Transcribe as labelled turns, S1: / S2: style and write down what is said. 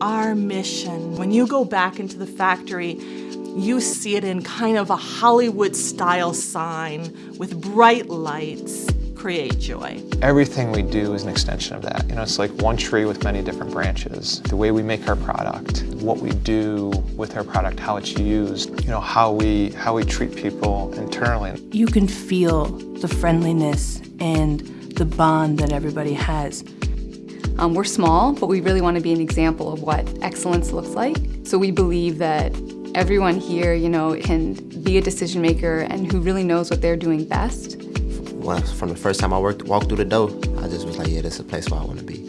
S1: our mission. When you go back into the factory, you see it in kind of a Hollywood style sign with bright lights create joy.
S2: Everything we do is an extension of that. You know, it's like one tree with many different branches. The way we make our product, what we do with our product, how it's used, you know, how we, how we treat people internally.
S3: You can feel the friendliness and the bond that everybody has.
S4: Um, we're small, but we really want to be an example of what excellence looks like. So we believe that everyone here, you know, can be a decision maker and who really knows what they're doing best
S5: when, from the first time I worked, walked through the door, I just was like, yeah, this is a place where I want to be.